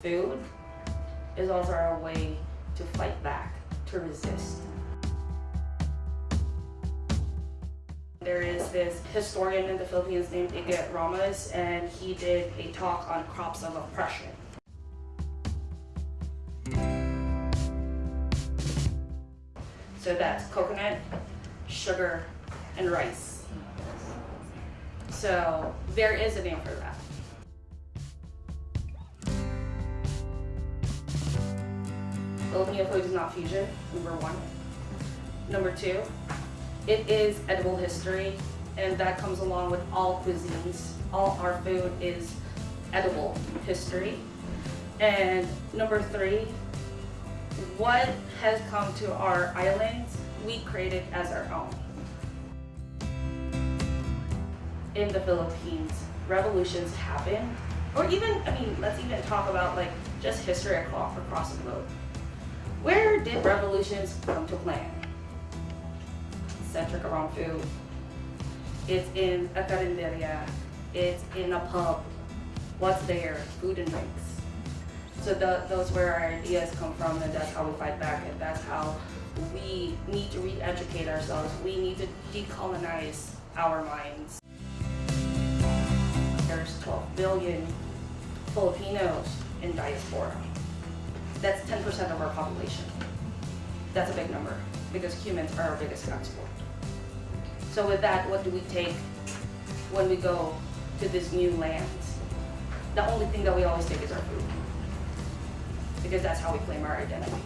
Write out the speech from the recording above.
Food is also our way to fight back, to resist. There is this historian in the Philippines named Ige Ramos, and he did a talk on crops of oppression. So that's coconut, sugar, and rice. So there is a name for that. Food is not fusion, number one. Number two, it is edible history, and that comes along with all cuisines. All our food is edible history. And number three, what has come to our islands, we created as our own. In the Philippines, revolutions happen, or even, I mean, let's even talk about like just history across the globe. Where did revolutions come to land? Centric around food. It's in a carinderia. It's in a pub. What's there? Food and drinks. So the, those where our ideas come from and that's how we fight back and that's how we need to re-educate ourselves. We need to decolonize our minds. There's 12 billion Filipinos in diaspora. That's 10% of our population. That's a big number because humans are our biggest export. So with that, what do we take when we go to this new land? The only thing that we always take is our food because that's how we claim our identity.